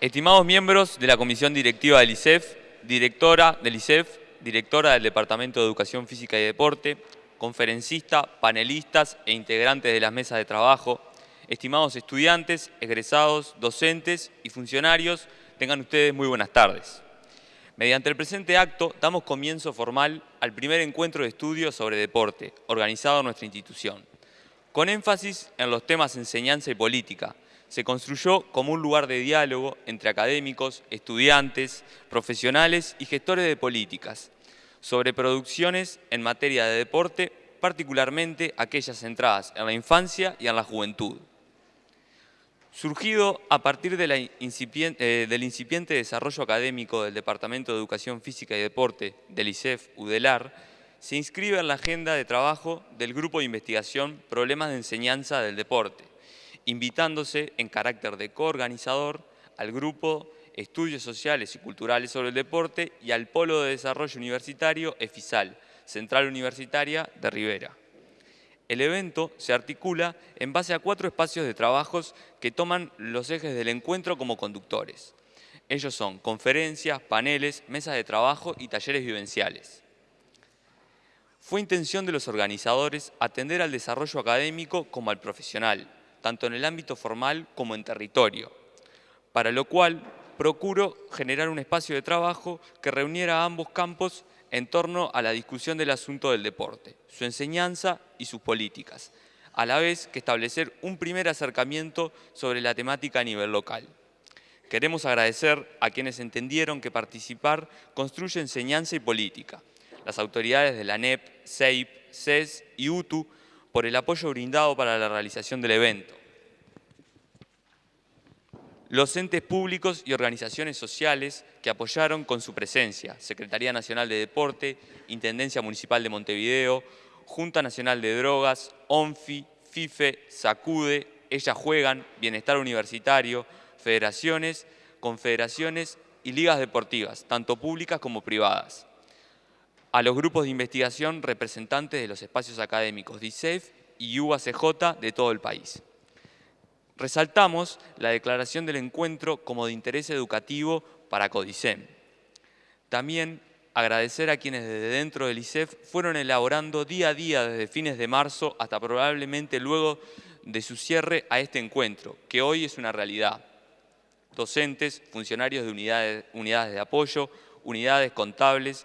Estimados miembros de la Comisión Directiva del ICEF, directora del ICEF, directora del Departamento de Educación Física y Deporte, conferencista, panelistas e integrantes de las mesas de trabajo, estimados estudiantes, egresados, docentes y funcionarios, tengan ustedes muy buenas tardes. Mediante el presente acto damos comienzo formal al primer encuentro de estudio sobre deporte organizado en nuestra institución, con énfasis en los temas enseñanza y política, se construyó como un lugar de diálogo entre académicos, estudiantes, profesionales y gestores de políticas sobre producciones en materia de deporte, particularmente aquellas centradas en la infancia y en la juventud. Surgido a partir eh, del incipiente desarrollo académico del Departamento de Educación Física y Deporte del ICEF UDELAR, se inscribe en la agenda de trabajo del Grupo de Investigación Problemas de Enseñanza del Deporte, invitándose en carácter de coorganizador al grupo Estudios Sociales y Culturales sobre el Deporte y al Polo de Desarrollo Universitario EFISAL, Central Universitaria de Rivera. El evento se articula en base a cuatro espacios de trabajos que toman los ejes del encuentro como conductores. Ellos son conferencias, paneles, mesas de trabajo y talleres vivenciales. Fue intención de los organizadores atender al desarrollo académico como al profesional, tanto en el ámbito formal como en territorio, para lo cual procuro generar un espacio de trabajo que reuniera a ambos campos en torno a la discusión del asunto del deporte, su enseñanza y sus políticas, a la vez que establecer un primer acercamiento sobre la temática a nivel local. Queremos agradecer a quienes entendieron que participar construye enseñanza y política, las autoridades de la NEP, CEIP, CES y UTU por el apoyo brindado para la realización del evento. Los entes públicos y organizaciones sociales que apoyaron con su presencia, Secretaría Nacional de Deporte, Intendencia Municipal de Montevideo, Junta Nacional de Drogas, ONFI, FIFE, SACUDE, Ellas Juegan, Bienestar Universitario, federaciones, confederaciones y ligas deportivas, tanto públicas como privadas a los grupos de investigación representantes de los espacios académicos de ISEF y UACJ de todo el país. Resaltamos la declaración del encuentro como de interés educativo para CODICEM. También agradecer a quienes desde dentro del ISEF fueron elaborando día a día desde fines de marzo hasta probablemente luego de su cierre a este encuentro, que hoy es una realidad. Docentes, funcionarios de unidades, de apoyo, unidades contables,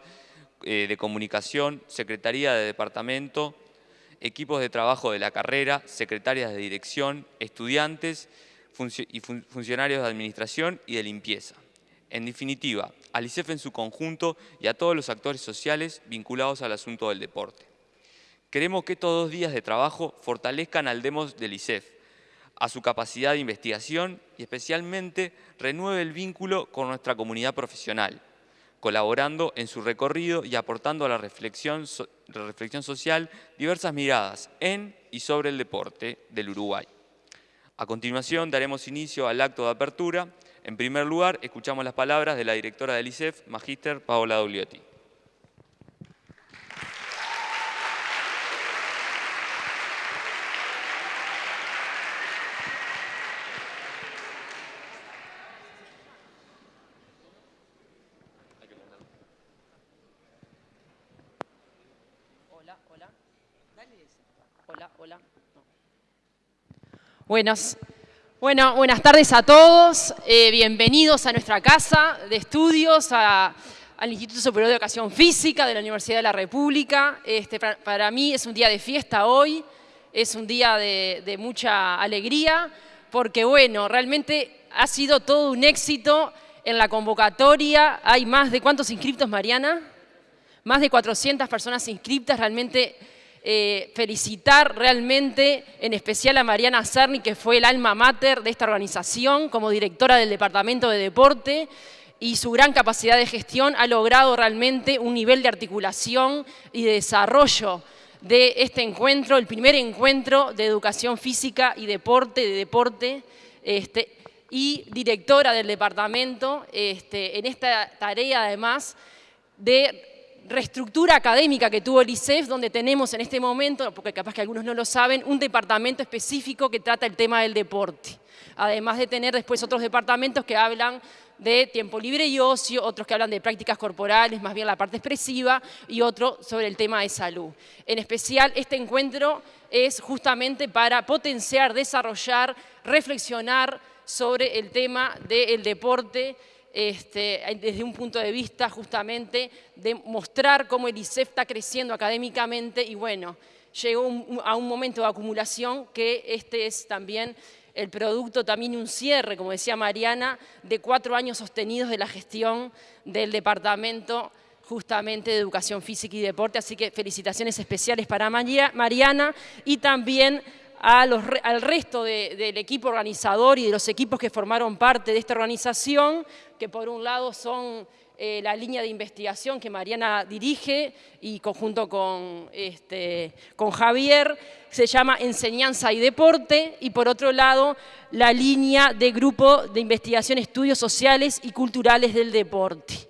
eh, de comunicación, secretaría de departamento, equipos de trabajo de la carrera, secretarias de dirección, estudiantes y funcionarios de administración y de limpieza. En definitiva, al ICEF en su conjunto y a todos los actores sociales vinculados al asunto del deporte. Queremos que estos dos días de trabajo fortalezcan al DEMOS del ICEF, a su capacidad de investigación y especialmente renueve el vínculo con nuestra comunidad profesional, colaborando en su recorrido y aportando a la reflexión, reflexión social diversas miradas en y sobre el deporte del Uruguay. A continuación daremos inicio al acto de apertura. En primer lugar, escuchamos las palabras de la directora del ICEF, Magíster Paola Dogliotti. Buenas, bueno, buenas tardes a todos, eh, bienvenidos a nuestra casa de estudios, al Instituto Superior de Educación Física de la Universidad de la República. Este, para, mí es un día de fiesta hoy, es un día de, de mucha alegría, porque bueno, realmente ha sido todo un éxito en la convocatoria. Hay más de, ¿cuántos inscriptos, Mariana? Más de 400 personas inscriptas, realmente eh, felicitar realmente, en especial a Mariana Cerni, que fue el alma mater de esta organización, como directora del Departamento de Deporte, y su gran capacidad de gestión ha logrado realmente un nivel de articulación y de desarrollo de este encuentro, el primer encuentro de educación física y deporte, de deporte, este, y directora del departamento, este, en esta tarea además de reestructura académica que tuvo el ICEF, donde tenemos en este momento, porque capaz que algunos no lo saben, un departamento específico que trata el tema del deporte. Además de tener después otros departamentos que hablan de tiempo libre y ocio, otros que hablan de prácticas corporales, más bien la parte expresiva, y otro sobre el tema de salud. En especial, este encuentro es justamente para potenciar, desarrollar, reflexionar sobre el tema del deporte este, desde un punto de vista justamente de mostrar cómo el ICEF está creciendo académicamente y bueno, llegó a un momento de acumulación que este es también el producto también un cierre, como decía Mariana, de cuatro años sostenidos de la gestión del Departamento justamente de Educación Física y Deporte, así que felicitaciones especiales para Mariana y también al resto del equipo organizador y de los equipos que formaron parte de esta organización, que por un lado son eh, la línea de investigación que Mariana dirige y conjunto con, este, con Javier, se llama Enseñanza y Deporte, y por otro lado la línea de Grupo de Investigación Estudios Sociales y Culturales del Deporte.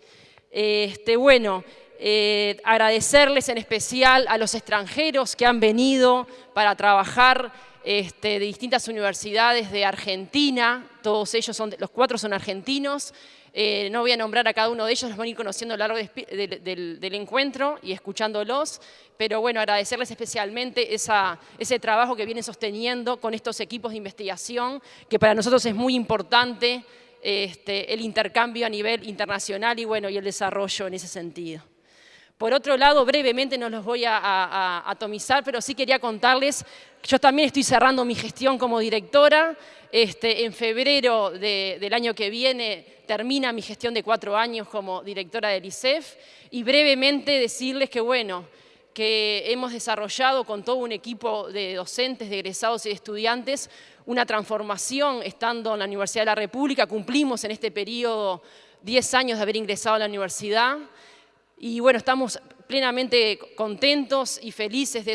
Este, bueno, eh, agradecerles en especial a los extranjeros que han venido para trabajar este, de distintas universidades de Argentina, todos ellos son, los cuatro son argentinos, eh, no voy a nombrar a cada uno de ellos, los van a ir conociendo a lo largo del, encuentro y escuchándolos, pero bueno, agradecerles especialmente ese trabajo que vienen sosteniendo con estos equipos de investigación, que para nosotros es muy importante este, el intercambio a nivel internacional y, bueno, y el desarrollo en ese sentido. Por otro lado, brevemente no los voy a, atomizar, pero sí quería contarles, yo también estoy cerrando mi gestión como directora, este, en febrero del año que viene termina mi gestión de cuatro años como directora del ICEF y brevemente decirles que, bueno, que hemos desarrollado con todo un equipo de docentes, de egresados y de estudiantes una transformación estando en la Universidad de la República. Cumplimos en este periodo 10 años de haber ingresado a la universidad y bueno, estamos plenamente contentos y felices de,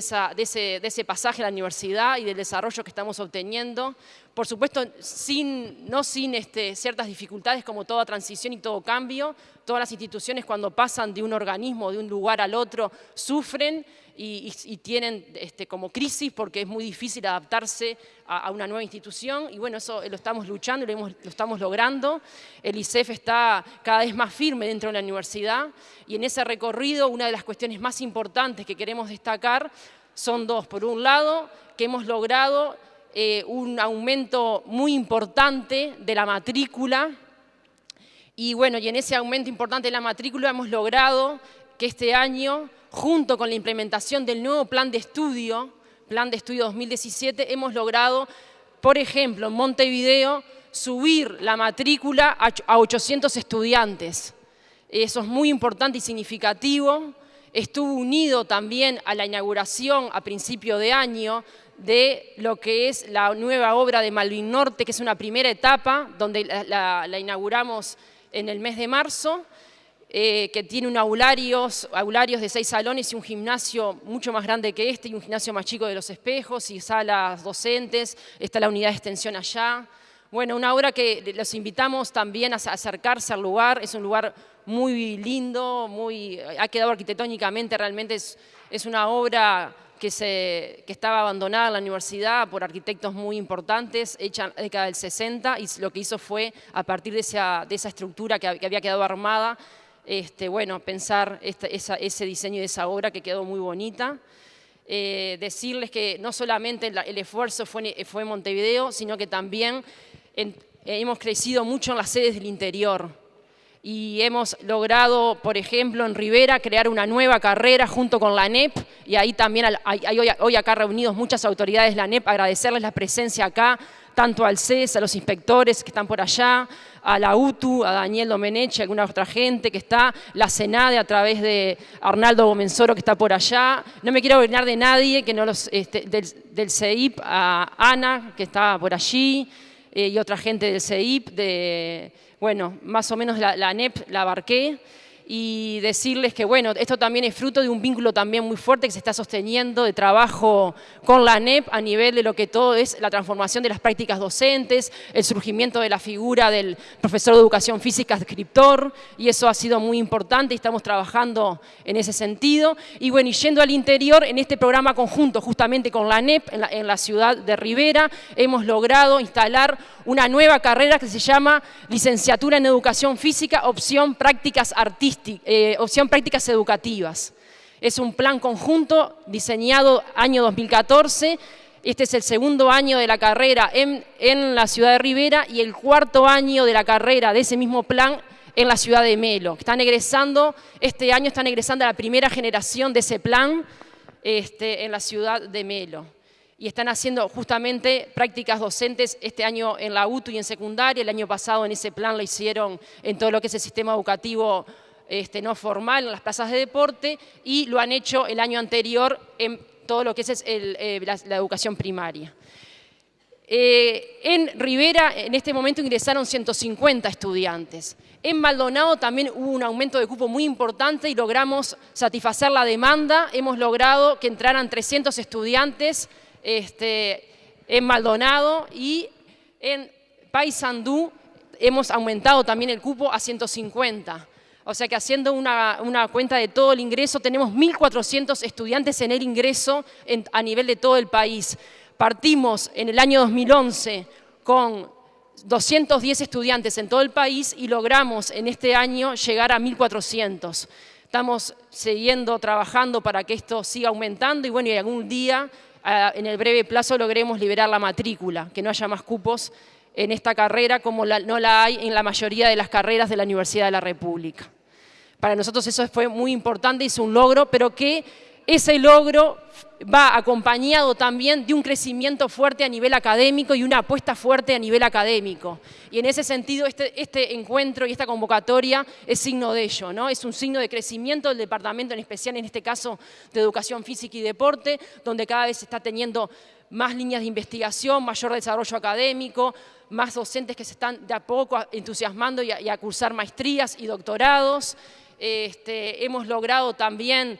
ese, pasaje a la universidad y del desarrollo que estamos obteniendo. Por supuesto, no sin este, ciertas dificultades como toda transición y todo cambio. Todas las instituciones cuando pasan de un organismo, de un lugar al otro, sufren y, tienen este, como crisis porque es muy difícil adaptarse a, una nueva institución y bueno, eso lo estamos luchando, lo, lo estamos logrando. El ICEF está cada vez más firme dentro de la universidad y en ese recorrido una de las cuestiones más importantes que queremos destacar son dos. Por un lado, que hemos logrado eh, un aumento muy importante de la matrícula y bueno, y en ese aumento importante de la matrícula hemos logrado que este año junto con la implementación del nuevo plan de estudio, plan de estudio 2017, hemos logrado, por ejemplo, en Montevideo, subir la matrícula a 800 estudiantes. Eso es muy importante y significativo. Estuvo unido también a la inauguración a principio de año de lo que es la nueva obra de Malvin Norte, que es una primera etapa, donde la inauguramos en el mes de marzo, eh, que tiene un aularios, aularios de seis salones y un gimnasio mucho más grande que este y un gimnasio más chico de los espejos y salas docentes, está la unidad de extensión allá. Bueno, una obra que los invitamos también a acercarse al lugar, es un lugar muy lindo, muy, ha quedado arquitectónicamente, realmente es, una obra que, se, que estaba abandonada en la universidad por arquitectos muy importantes, hecha en la década del 60, y lo que hizo fue, a partir de esa, de esa estructura que, había quedado armada, este, bueno, pensar ese diseño de esa obra que quedó muy bonita. Eh, decirles que no solamente el, esfuerzo fue, en Montevideo, sino que también hemos crecido mucho en las sedes del interior. Y hemos logrado, por ejemplo, en Rivera, crear una nueva carrera junto con la NEP, y ahí también hay, hoy, acá reunidos muchas autoridades de la NEP, agradecerles la presencia acá, tanto al CES, a los inspectores que están por allá, a la UTU, a Daniel Domenech, a alguna otra gente que está, la CENADE a través de Arnaldo Gomenzoro que está por allá. No me quiero olvidar de nadie, que no los, este, del, CEIP, a Ana que está por allí, eh, y otra gente del CEIP, de, bueno, más o menos la, la NEP la abarqué. Y decirles que, bueno, esto también es fruto de un vínculo también muy fuerte que se está sosteniendo de trabajo con la ANEP a nivel de lo que todo es la transformación de las prácticas docentes, el surgimiento de la figura del profesor de educación física escriptor, y eso ha sido muy importante y estamos trabajando en ese sentido. Y bueno, y yendo al interior, en este programa conjunto justamente con la ANEP en la, en la ciudad de Rivera, hemos logrado instalar una nueva carrera que se llama Licenciatura en Educación Física, opción prácticas artísticas eh, opción prácticas educativas. Es un plan conjunto diseñado año 2014, este es el segundo año de la carrera en, la ciudad de Rivera y el cuarto año de la carrera de ese mismo plan en la ciudad de Melo. Están egresando, este año están egresando a la primera generación de ese plan este, en la ciudad de Melo. Y están haciendo justamente prácticas docentes este año en la UTU y en secundaria, el año pasado en ese plan lo hicieron en todo lo que es el sistema educativo este, no formal en las plazas de deporte y lo han hecho el año anterior en todo lo que es eh, la, educación primaria. Eh, en Rivera en este momento ingresaron 150 estudiantes. En Maldonado también hubo un aumento de cupo muy importante y logramos satisfacer la demanda. Hemos logrado que entraran 300 estudiantes este, en Maldonado y en Paysandú hemos aumentado también el cupo a 150. O sea que haciendo una, cuenta de todo el ingreso, tenemos 1.400 estudiantes en el ingreso a nivel de todo el país. Partimos en el año 2011 con 210 estudiantes en todo el país y logramos en este año llegar a 1.400. Estamos siguiendo trabajando para que esto siga aumentando y bueno, y algún día, en el breve plazo, logremos liberar la matrícula, que no haya más cupos en esta carrera como no la hay en la mayoría de las carreras de la Universidad de la República. Para nosotros eso fue muy importante, es un logro, pero que ese logro va acompañado también de un crecimiento fuerte a nivel académico y una apuesta fuerte a nivel académico. Y en ese sentido, este, este encuentro y esta convocatoria es signo de ello, ¿no? Es un signo de crecimiento del departamento, en especial en este caso de Educación Física y Deporte, donde cada vez se está teniendo más líneas de investigación, mayor desarrollo académico, más docentes que se están de a poco entusiasmando y a, cursar maestrías y doctorados. Este, hemos logrado también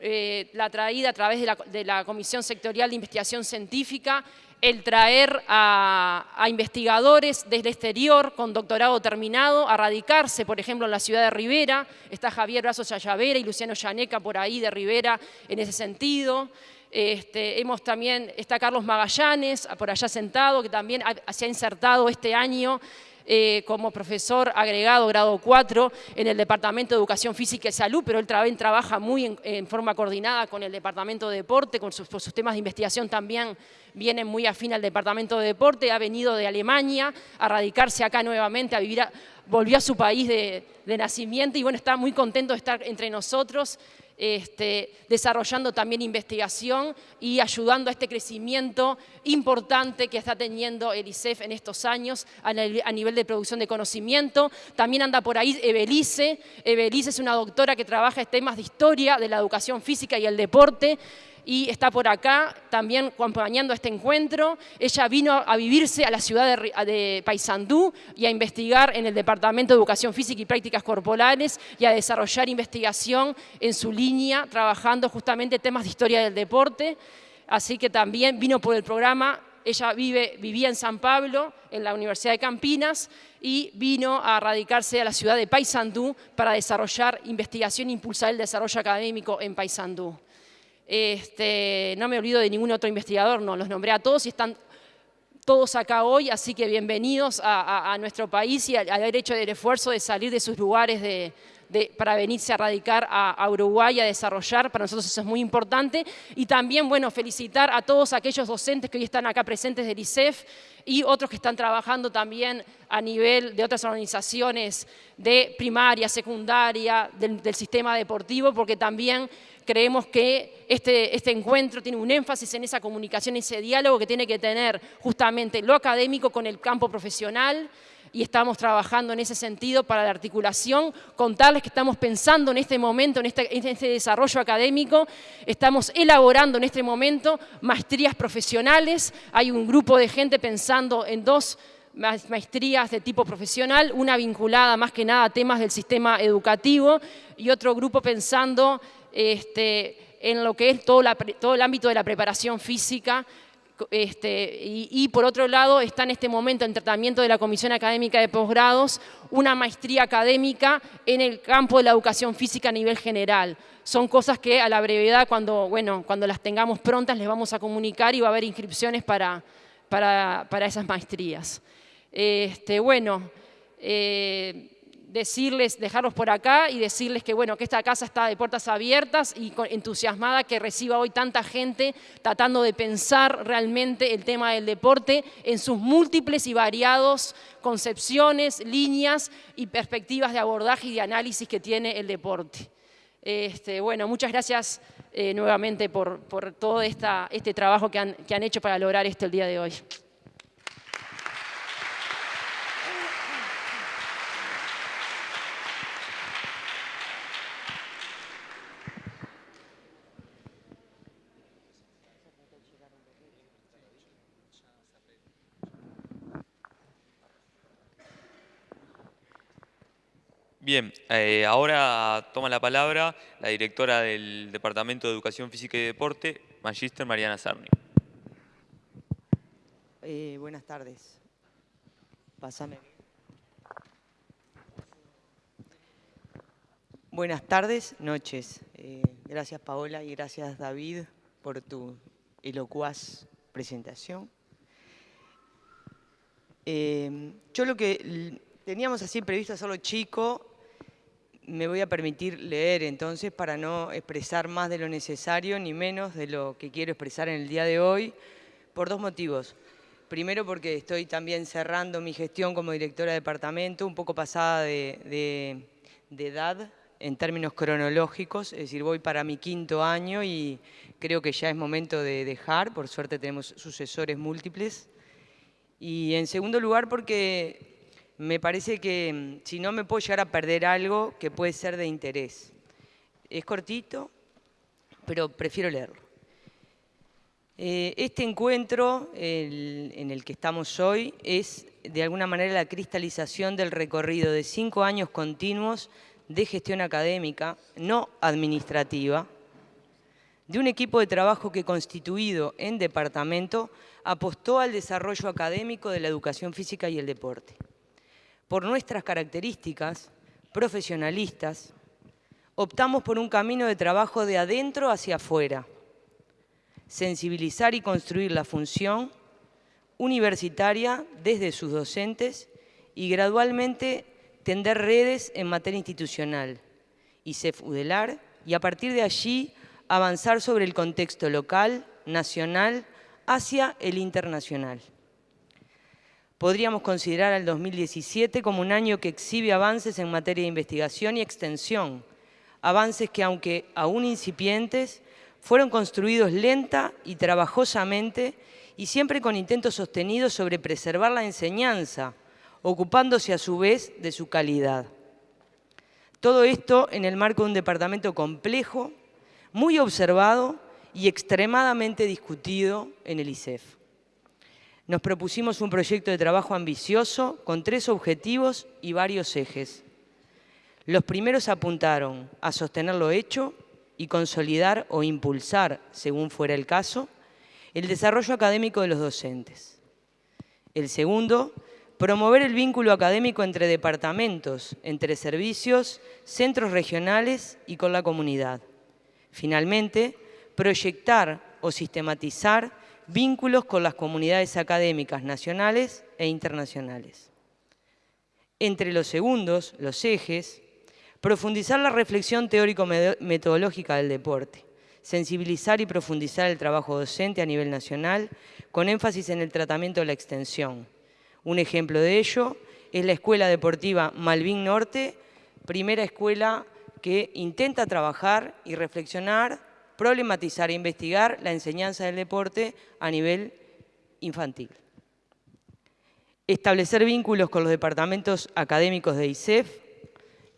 eh, la traída a través de la, Comisión Sectorial de Investigación Científica, el traer a, investigadores desde el exterior con doctorado terminado a radicarse, por ejemplo, en la ciudad de Rivera. Está Javier Brazos Yayavera y Luciano Yaneca por ahí de Rivera en ese sentido. Este, hemos también, está Carlos Magallanes, por allá sentado, que también se ha insertado este año eh, como profesor agregado grado 4 en el Departamento de Educación Física y Salud, pero él también trabaja muy en, forma coordinada con el Departamento de Deporte, con sus, temas de investigación también vienen muy afín al Departamento de Deporte, ha venido de Alemania a radicarse acá nuevamente, a vivir, volvió a su país de, de nacimiento y bueno, está muy contento de estar entre nosotros este, desarrollando también investigación y ayudando a este crecimiento importante que está teniendo el ICEF en estos años a, nivel de producción de conocimiento. También anda por ahí Ebelice. Ebelice es una doctora que trabaja en temas de historia de la educación física y el deporte y está por acá también acompañando este encuentro. Ella vino a vivirse a la ciudad de, Paysandú y a investigar en el Departamento de Educación Física y Prácticas Corporales y a desarrollar investigación en su línea, trabajando justamente temas de historia del deporte. Así que también vino por el programa ella vive, vivía en San Pablo, en la Universidad de Campinas, y vino a radicarse a la ciudad de Paysandú para desarrollar investigación e impulsar el desarrollo académico en Paysandú. Este, no me olvido de ningún otro investigador, no, los nombré a todos y están todos acá hoy, así que bienvenidos a, nuestro país y al haber hecho el esfuerzo de salir de sus lugares de, para venirse a radicar a, Uruguay a desarrollar, para nosotros eso es muy importante. Y también, bueno, felicitar a todos aquellos docentes que hoy están acá presentes del ICEF y otros que están trabajando también a nivel de otras organizaciones de primaria, secundaria, del sistema deportivo, porque también creemos que este, este, encuentro tiene un énfasis en esa comunicación, ese diálogo que tiene que tener justamente lo académico con el campo profesional, y estamos trabajando en ese sentido para la articulación, contarles que estamos pensando en este momento, en este, en este, desarrollo académico, estamos elaborando en este momento maestrías profesionales, hay un grupo de gente pensando en dos maestrías de tipo profesional, una vinculada más que nada a temas del sistema educativo y otro grupo pensando este, en lo que es todo, el ámbito de la preparación física este, y, por otro lado está en este momento en tratamiento de la Comisión Académica de Posgrados una maestría académica en el campo de la educación física a nivel general. Son cosas que a la brevedad, cuando, bueno, cuando las tengamos prontas, les vamos a comunicar y va a haber inscripciones para, para, esas maestrías. Este, bueno, eh, decirles, dejarlos por acá y decirles que, bueno, que esta casa está de puertas abiertas y entusiasmada que reciba hoy tanta gente tratando de pensar realmente el tema del deporte en sus múltiples y variados concepciones, líneas y perspectivas de abordaje y de análisis que tiene el deporte. Este, bueno, muchas gracias eh, nuevamente por, todo este trabajo que han, que han hecho para lograr esto el día de hoy. Bien, eh, ahora toma la palabra la directora del Departamento de Educación Física y Deporte, Magister Mariana Sarni. Eh, buenas tardes. Pásame. Buenas tardes, noches. Eh, gracias Paola y gracias David por tu elocuaz presentación. yo lo que teníamos así previsto hacerlo chico, me voy a permitir leer entonces para no expresar más de lo necesario ni menos de lo que quiero expresar en el día de hoy, por dos motivos. Primero porque estoy también cerrando mi gestión como directora de departamento, un poco pasada de, edad en términos cronológicos, es decir, voy para mi quinto año y creo que ya es momento de dejar, por suerte tenemos sucesores múltiples. Y en segundo lugar porque me parece que mm, si no me puedo llegar a perder algo que puede ser de interés. Es cortito, pero prefiero leerlo. Eh, este encuentro en el que estamos hoy es de alguna manera la cristalización del recorrido de cinco años continuos de gestión académica, no administrativa, de un equipo de trabajo que constituido en departamento apostó al desarrollo académico de la educación física y el deporte por nuestras características profesionalistas, optamos por un camino de trabajo de adentro hacia afuera, sensibilizar y construir la función universitaria desde sus docentes y gradualmente tender redes en materia institucional, y CEFUDELAR, y a partir de allí avanzar sobre el contexto local, nacional, hacia el internacional podríamos considerar al 2017 como un año que exhibe avances en materia de investigación y extensión, avances que, aunque aún incipientes, fueron construidos lenta y trabajosamente y siempre con intentos sostenidos sobre preservar la enseñanza, ocupándose a su vez de su calidad. Todo esto en el marco de un departamento complejo, muy observado y extremadamente discutido en el ICEF nos propusimos un proyecto de trabajo ambicioso con tres objetivos y varios ejes. Los primeros apuntaron a sostener lo hecho y consolidar o impulsar, según fuera el caso, el desarrollo académico de los docentes. El segundo, promover el vínculo académico entre departamentos, entre servicios, centros regionales y con la comunidad. Finalmente, proyectar o sistematizar vínculos con las comunidades académicas nacionales e internacionales. Entre los segundos, los ejes, profundizar la reflexión teórico-metodológica del deporte, sensibilizar y profundizar el trabajo docente a nivel nacional, con énfasis en el tratamiento de la extensión. Un ejemplo de ello es la Escuela Deportiva Malvin Norte, primera escuela que intenta trabajar y reflexionar problematizar e investigar la enseñanza del deporte a nivel infantil. Establecer vínculos con los departamentos académicos de ISEF,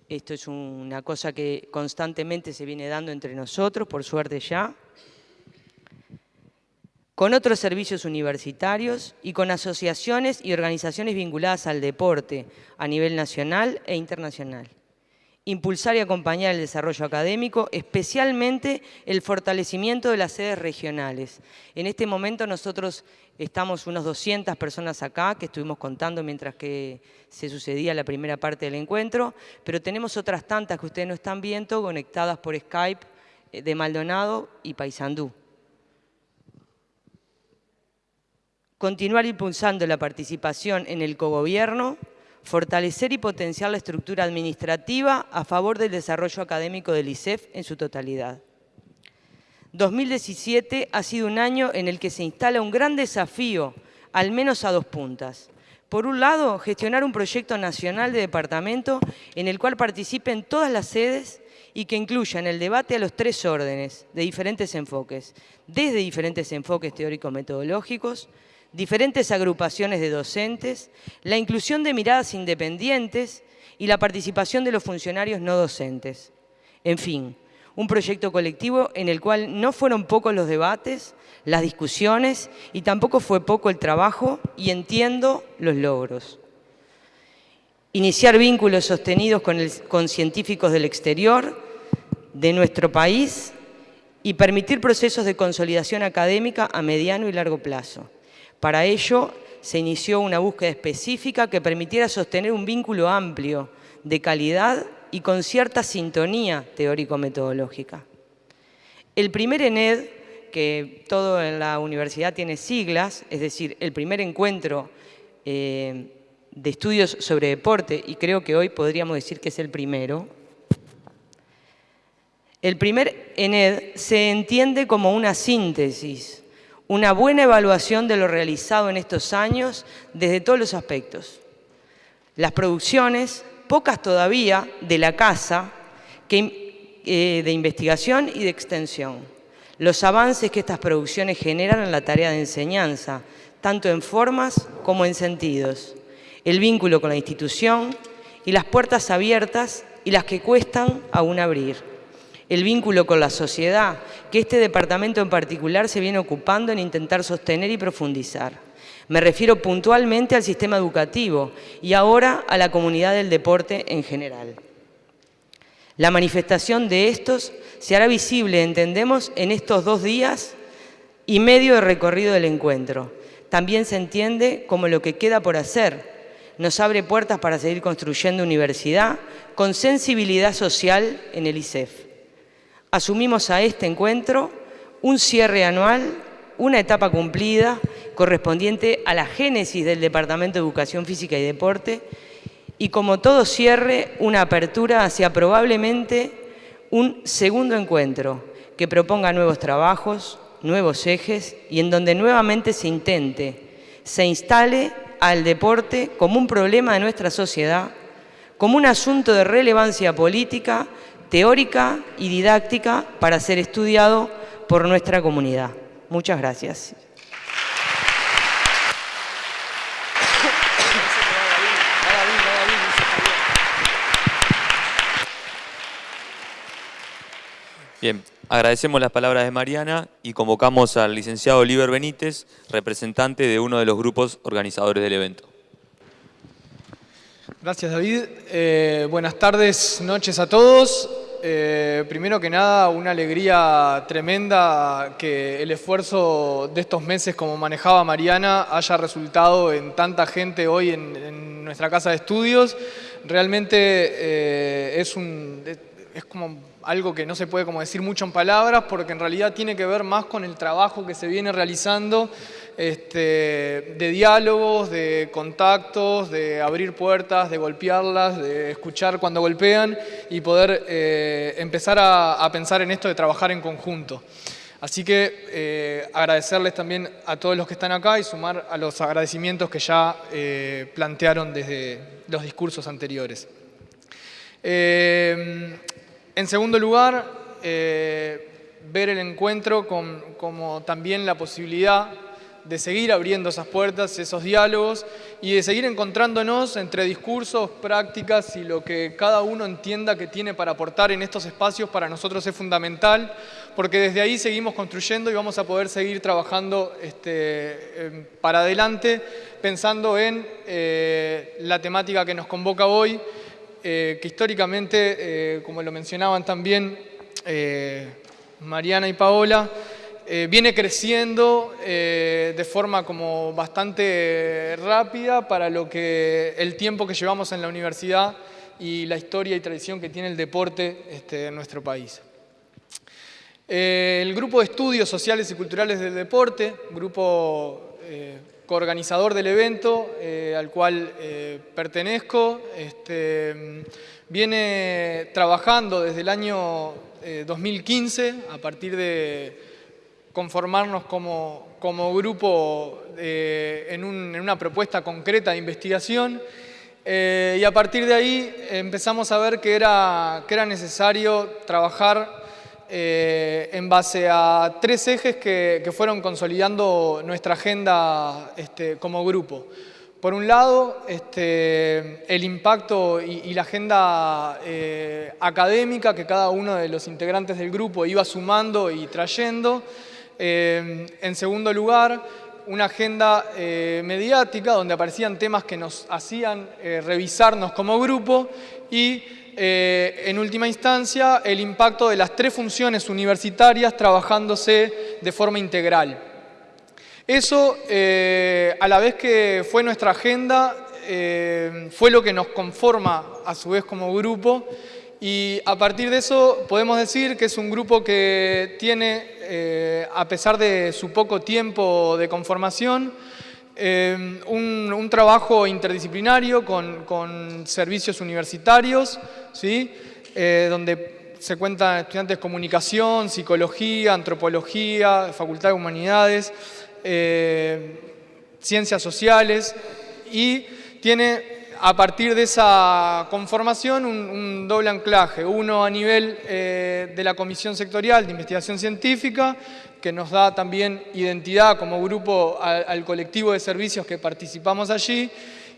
esto es una cosa que constantemente se viene dando entre nosotros, por suerte ya. con otros servicios universitarios y con asociaciones y organizaciones vinculadas al deporte a nivel nacional e internacional. Impulsar y acompañar el desarrollo académico, especialmente el fortalecimiento de las sedes regionales. En este momento nosotros estamos unos 200 personas acá, que estuvimos contando mientras que se sucedía la primera parte del encuentro, pero tenemos otras tantas que ustedes no están viendo, conectadas por Skype eh, de Maldonado y Paysandú. continuar impulsando la participación en el cogobierno, fortalecer y potenciar la estructura administrativa a favor del desarrollo académico del ISEF en su totalidad. 2017 ha sido un año en el que se instala un gran desafío, al menos a dos puntas. Por un lado, gestionar un proyecto nacional de departamento en el cual participen todas las sedes y que incluya en el debate a los tres órdenes de diferentes enfoques, desde diferentes enfoques teórico-metodológicos, diferentes agrupaciones de docentes, la inclusión de miradas independientes y la participación de los funcionarios no docentes. En fin, un proyecto colectivo en el cual no fueron pocos los debates, las discusiones y tampoco fue poco el trabajo y entiendo los logros. Iniciar vínculos sostenidos con, con científicos del exterior, de nuestro país y permitir procesos de consolidación académica a mediano y largo plazo. Para ello se inició una búsqueda específica que permitiera sostener un vínculo amplio, de calidad y con cierta sintonía teórico-metodológica. El primer ENED, que todo en la universidad tiene siglas, es decir, el primer encuentro eh, de estudios sobre deporte, y creo que hoy podríamos decir que es el primero, el primer ENED se entiende como una síntesis una buena evaluación de lo realizado en estos años desde todos los aspectos. Las producciones, pocas todavía, de la casa, eh, de investigación y de extensión. Los avances que estas producciones generan en la tarea de enseñanza, tanto en formas como en sentidos. El vínculo con la institución y las puertas abiertas y las que cuestan aún abrir el vínculo con la sociedad, que este departamento en particular se viene ocupando en intentar sostener y profundizar. Me refiero puntualmente al sistema educativo y ahora a la comunidad del deporte en general. La manifestación de estos se hará visible, entendemos, en estos dos días y medio de recorrido del encuentro. También se entiende como lo que queda por hacer. Nos abre puertas para seguir construyendo universidad con sensibilidad social en el ISEF asumimos a este encuentro un cierre anual, una etapa cumplida correspondiente a la génesis del Departamento de Educación Física y Deporte y como todo cierre, una apertura hacia probablemente un segundo encuentro que proponga nuevos trabajos, nuevos ejes y en donde nuevamente se intente, se instale al deporte como un problema de nuestra sociedad, como un asunto de relevancia política teórica y didáctica para ser estudiado por nuestra comunidad. Muchas gracias. Bien, agradecemos las palabras de Mariana y convocamos al licenciado Oliver Benítez, representante de uno de los grupos organizadores del evento. Gracias David. Eh, buenas tardes, noches a todos. Eh, primero que nada, una alegría tremenda que el esfuerzo de estos meses como manejaba Mariana haya resultado en tanta gente hoy en, nuestra casa de estudios. Realmente eh, es, un, es como algo que no se puede como decir mucho en palabras porque en realidad tiene que ver más con el trabajo que se viene realizando este, de diálogos, de contactos, de abrir puertas, de golpearlas, de escuchar cuando golpean y poder eh, empezar a, pensar en esto de trabajar en conjunto. Así que eh, agradecerles también a todos los que están acá y sumar a los agradecimientos que ya eh, plantearon desde los discursos anteriores. en segundo lugar, ver el encuentro como también la posibilidad de seguir abriendo esas puertas, esos diálogos y de seguir encontrándonos entre discursos, prácticas y lo que cada uno entienda que tiene para aportar en estos espacios para nosotros es fundamental porque desde ahí seguimos construyendo y vamos a poder seguir trabajando este, para adelante pensando en eh, la temática que nos convoca hoy, eh, que históricamente, eh, como lo mencionaban también Mariana y Paola, viene creciendo de forma como bastante rápida para lo que el tiempo que llevamos en la universidad y la historia y tradición que tiene el deporte este, en nuestro país. el grupo de estudios sociales y culturales del deporte, grupo coorganizador del evento eh, al cual eh, pertenezco. Este, viene trabajando desde el año 2015 eh, a partir de conformarnos como, como grupo en, en, una propuesta concreta de investigación y a partir de ahí empezamos a ver que era, que era necesario trabajar eh, en base a tres ejes que, fueron consolidando nuestra agenda este, como grupo. Por un lado, este, el impacto y, la agenda eh, académica que cada uno de los integrantes del grupo iba sumando y trayendo. Eh, en segundo lugar, una agenda mediática donde aparecían temas que nos hacían revisarnos como grupo y eh, en última instancia, el impacto de las tres funciones universitarias trabajándose de forma integral. Eso, eh, a la vez que fue nuestra agenda, eh, fue lo que nos conforma a su vez como grupo y a partir de eso podemos decir que es un grupo que tiene, a pesar de su poco tiempo de conformación, Em, un, trabajo interdisciplinario con, servicios universitarios, ¿sí? Eh, donde se cuentan estudiantes de comunicación, psicología, antropología, facultad de humanidades, eh, ciencias sociales y tiene a partir de esa conformación un, doble anclaje, uno a nivel eh, de la Comisión Sectorial de Investigación Científica, que nos da también identidad como grupo al, colectivo de servicios que participamos allí,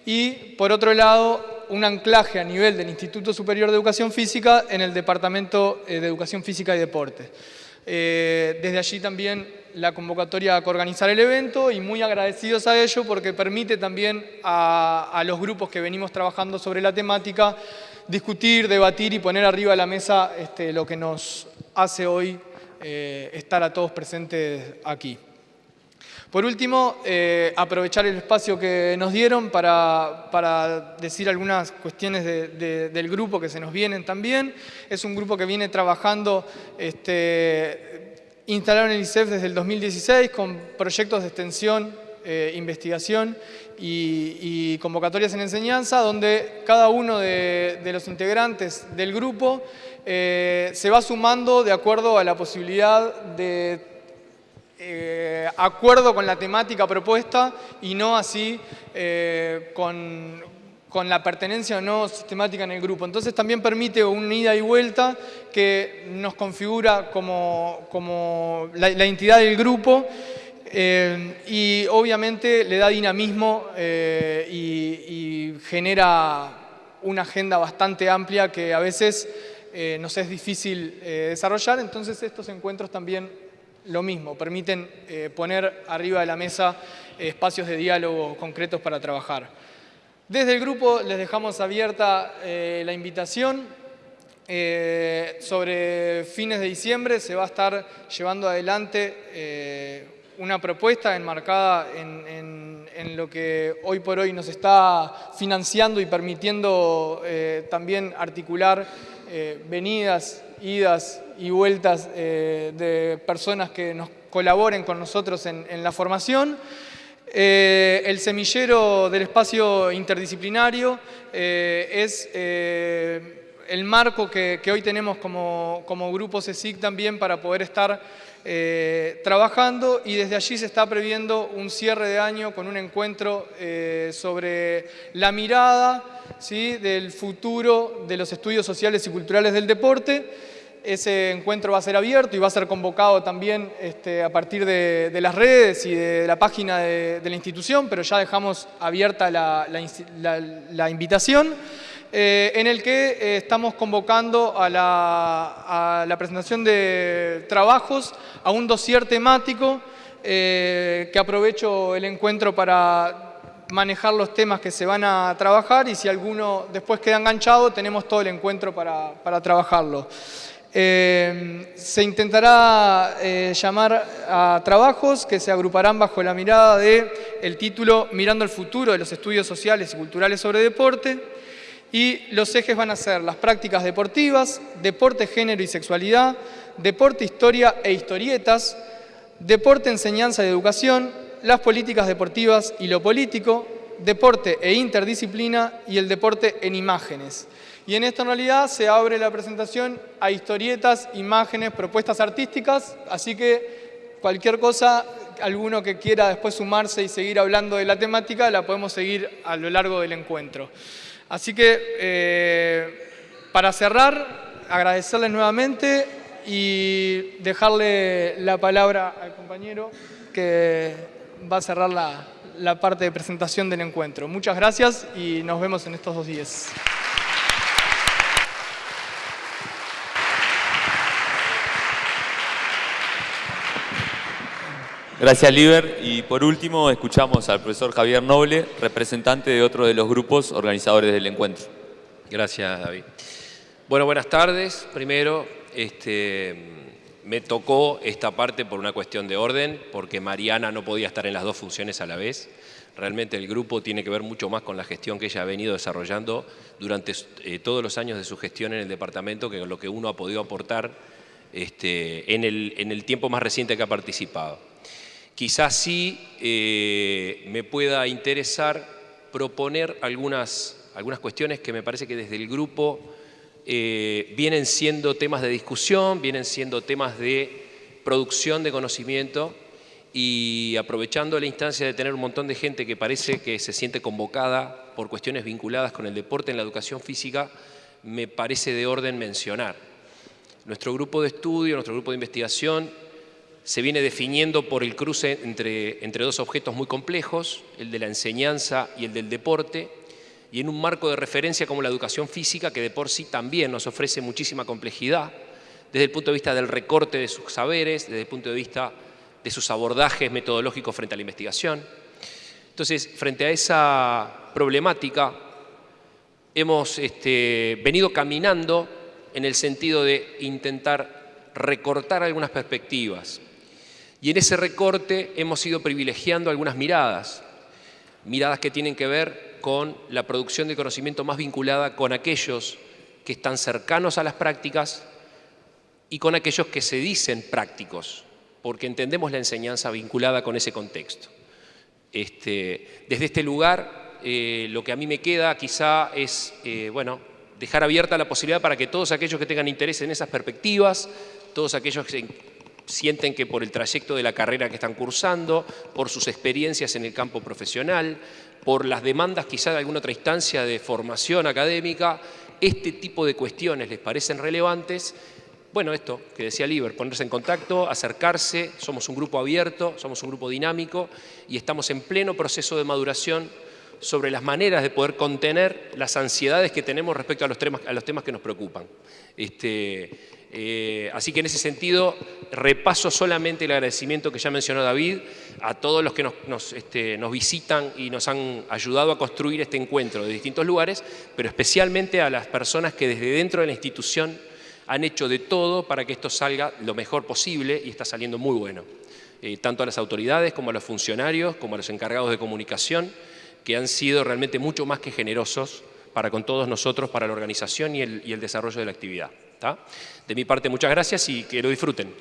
y por otro lado un anclaje a nivel del Instituto Superior de Educación Física en el Departamento eh, de Educación Física y Deporte. Eh, desde allí también la convocatoria a organizar el evento y muy agradecidos a ello porque permite también a, los grupos que venimos trabajando sobre la temática discutir, debatir y poner arriba de la mesa este, lo que nos hace hoy eh, estar a todos presentes aquí. Por último, eh, aprovechar el espacio que nos dieron para, decir algunas cuestiones del grupo que se nos vienen también. Es un grupo que viene trabajando este, instalaron el ICEF desde el 2016 con proyectos de extensión, eh, investigación y, convocatorias en enseñanza, donde cada uno de, los integrantes del grupo eh, se va sumando de acuerdo a la posibilidad de eh, acuerdo con la temática propuesta y no así con, con la pertenencia o no sistemática en el grupo. Entonces también permite una ida y vuelta que nos configura como, como la, entidad del grupo eh, y obviamente le da dinamismo eh, y, genera una agenda bastante amplia que a veces eh, nos es difícil desarrollar, entonces estos encuentros también lo mismo, permiten poner arriba de la mesa espacios de diálogo concretos para trabajar. Desde el grupo les dejamos abierta eh, la invitación. Eh, sobre fines de diciembre se va a estar llevando adelante eh, una propuesta enmarcada en, lo que hoy por hoy nos está financiando y permitiendo también articular venidas, idas y vueltas de personas que nos colaboren con nosotros en la formación. Eh, el semillero del espacio interdisciplinario eh, es eh, el marco que, hoy tenemos como, como, grupo CECIC también para poder estar trabajando y desde allí se está previendo un cierre de año con un encuentro sobre la mirada del futuro de los estudios sociales y culturales del deporte ese encuentro va a ser abierto y va a ser convocado también este, a partir de, las redes y de la página de, la institución, pero ya dejamos abierta la, invitación, eh, en el que eh, estamos convocando a la, presentación de trabajos a un dossier temático eh, que aprovecho el encuentro para manejar los temas que se van a trabajar y si alguno después queda enganchado tenemos todo el encuentro para, para trabajarlo. Eh, se intentará eh, llamar a trabajos que se agruparán bajo la mirada de el título Mirando el futuro de los estudios sociales y culturales sobre deporte y los ejes van a ser las prácticas deportivas, deporte, género y sexualidad, deporte, historia e historietas, deporte, enseñanza y educación, las políticas deportivas y lo político, deporte e interdisciplina y el deporte en imágenes. Y en esta realidad se abre la presentación a historietas, imágenes, propuestas artísticas, así que cualquier cosa, alguno que quiera después sumarse y seguir hablando de la temática, la podemos seguir a lo largo del encuentro. Así que, eh, para cerrar, agradecerles nuevamente y dejarle la palabra al compañero que va a cerrar la, la parte de presentación del encuentro. Muchas gracias y nos vemos en estos dos días. Gracias, Liber. Y por último, escuchamos al profesor Javier Noble, representante de otro de los grupos organizadores del encuentro. Gracias, David. Bueno, buenas tardes. Primero, este, me tocó esta parte por una cuestión de orden, porque Mariana no podía estar en las dos funciones a la vez. Realmente el grupo tiene que ver mucho más con la gestión que ella ha venido desarrollando durante eh, todos los años de su gestión en el departamento que lo que uno ha podido aportar este, en el tiempo más reciente que ha participado. Quizás sí eh, me pueda interesar proponer algunas, algunas cuestiones que me parece que desde el grupo eh, vienen siendo temas de discusión, vienen siendo temas de producción de conocimiento y aprovechando la instancia de tener un montón de gente que parece que se siente convocada por cuestiones vinculadas con el deporte en la educación física, me parece de orden mencionar. Nuestro grupo de estudio, nuestro grupo de investigación se viene definiendo por el cruce entre, entre dos objetos muy complejos, el de la enseñanza y el del deporte, y en un marco de referencia como la educación física, que de por sí también nos ofrece muchísima complejidad, desde el punto de vista del recorte de sus saberes, desde el punto de vista de sus abordajes metodológicos frente a la investigación. Entonces, frente a esa problemática, hemos este, venido caminando en el sentido de intentar recortar algunas perspectivas, y en ese recorte hemos ido privilegiando algunas miradas, miradas que tienen que ver con la producción de conocimiento más vinculada con aquellos que están cercanos a las prácticas y con aquellos que se dicen prácticos, porque entendemos la enseñanza vinculada con ese contexto. Este, desde este lugar, eh, lo que a mí me queda quizá es, eh, bueno, dejar abierta la posibilidad para que todos aquellos que tengan interés en esas perspectivas, todos aquellos que sienten que por el trayecto de la carrera que están cursando, por sus experiencias en el campo profesional, por las demandas quizá de alguna otra instancia de formación académica, este tipo de cuestiones les parecen relevantes, bueno, esto que decía Liber, ponerse en contacto, acercarse, somos un grupo abierto, somos un grupo dinámico y estamos en pleno proceso de maduración sobre las maneras de poder contener las ansiedades que tenemos respecto a los temas, a los temas que nos preocupan. Este, eh, así que en ese sentido repaso solamente el agradecimiento que ya mencionó David a todos los que este, nos, visitan y nos han ayudado a construir este encuentro de distintos lugares, pero especialmente a las personas que desde dentro de la institución han hecho de todo para que esto salga lo mejor posible y está saliendo muy bueno. Eh, tanto a las autoridades como a los funcionarios, como a los encargados de comunicación, que han sido realmente mucho más que generosos para con todos nosotros, para la organización y el, y el desarrollo de la actividad. De mi parte, muchas gracias y que lo disfruten.